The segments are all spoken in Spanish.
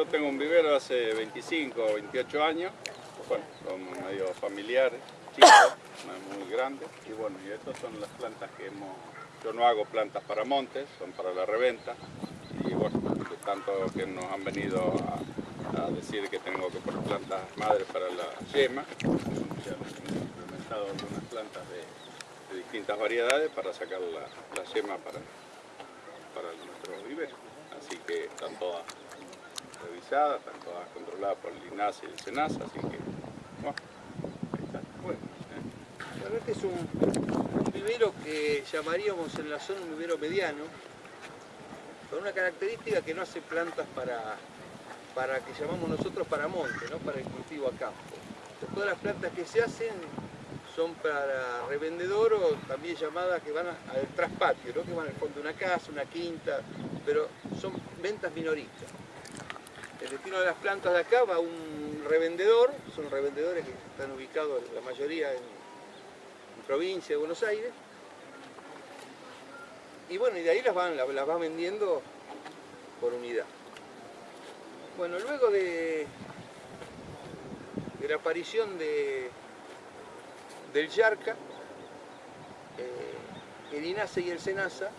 yo tengo un vivero hace 25 o 28 años, bueno, son medio familiares, chicos, muy grande, y bueno, y estas son las plantas que hemos, yo no hago plantas para montes, son para la reventa, y bueno, de tanto que nos han venido a, decir que tengo que poner plantas madres para la yema, ya hemos implementado algunas plantas de, de distintas variedades para sacar la, la yema para, para nuestro vivero. Así que están todas revisadas, están todas controladas por el INAS y el SENAS, así que, bueno, ahí está. Bueno, bueno, este es un, un vivero que llamaríamos en la zona un vivero mediano, con una característica que no hace plantas para, para que llamamos nosotros para monte, ¿no? para el cultivo a campo. Todas las plantas que se hacen son para revendedor o también llamadas que van al traspatio, ¿no? que van al fondo de una casa, una quinta, pero son ventas minoristas. El destino de las plantas de acá va a un revendedor, son revendedores que están ubicados la mayoría en, provincia de Buenos Aires. Y bueno, y de ahí las van, las, van vendiendo por unidad. Bueno, luego de, de la aparición de, del Yarca, eh, el INASE y el SENASA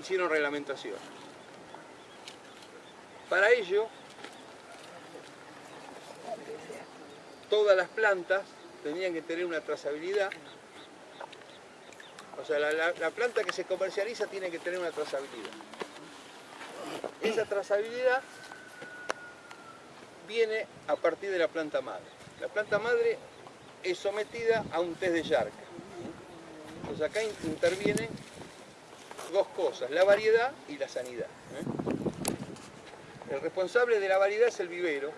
hicieron reglamentación. Para ello, todas las plantas tenían que tener una trazabilidad. O sea, la, la- la planta que se comercializa tiene que tener una trazabilidad. Esa trazabilidad viene a partir de la planta madre. La planta madre es sometida a un test de Yarca. Entonces acá in- intervienen dos cosas, la variedad y la sanidad. ¿eh? El responsable de la variedad es el vivero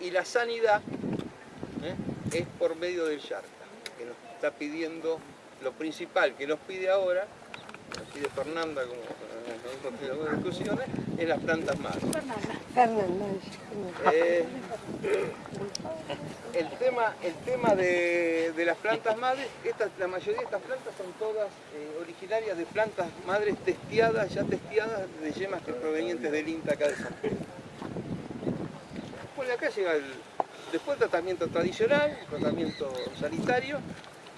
y la sanidad ¿eh? es por medio del Yarca, que nos está pidiendo lo principal que nos pide ahora, nos pide Fernanda como eh, nosotros en algunas discusiones, es las plantas madres. Fernanda. Eh, el tema, el tema de, de las plantas madres, estas, la mayoría de estas plantas son todas eh, originarias de plantas madres testeadas, ya testeadas de yemas que provenientes del INTA acá de San Pedro. Bueno, acá llega el, después el tratamiento tradicional, el tratamiento sanitario,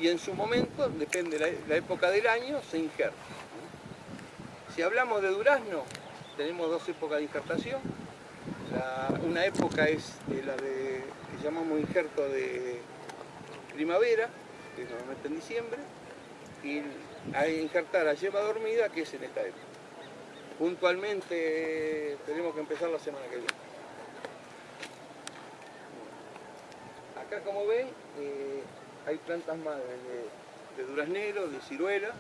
y en su momento, depende de la, la época del año, se injerta. Si hablamos de durazno, tenemos dos épocas de injertación. Una época es la de, que llamamos injerto de primavera, que es normalmente en diciembre, y a injertar a yema dormida, que es en esta época. Puntualmente tenemos que empezar la semana que viene. Acá como ven, eh, hay plantas madres de, de duraznero, de ciruela,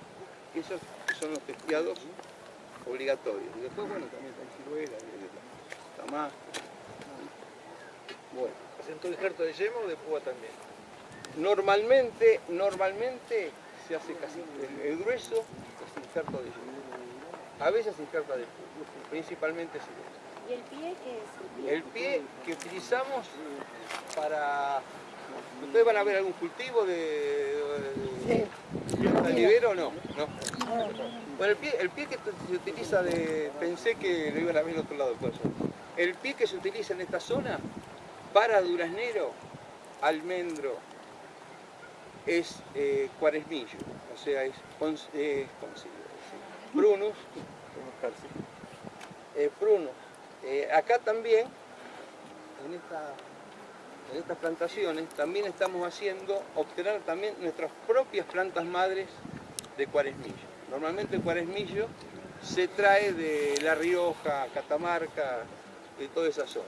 esos son los testeados obligatorios. Y después, bueno, también hay ciruela, tamás. Bueno, ¿Hacen todo injerto de yema o de púa también? normalmente, normalmente se hace casi el, el grueso es injerto de yema. A veces se injerta de púa, principalmente ciruela. ¿Y el pie qué es? El pie que utilizamos para... ¿Ustedes van a ver algún cultivo de, de, de vivero no? no? Bueno, el pie, que se utiliza de... Pensé que lo iban a ver otro lado corazón. El pie que se utiliza en esta zona para duraznero, almendro, es eh, cuaresmillo, o sea, es cons- eh, eh. Eh, acá también, en, esta- en estas plantaciones, también estamos haciendo, obtener también nuestras propias plantas madres de cuaresmillo. Normalmente el cuaresmillo se trae de La Rioja, Catamarca, de toda esa zona.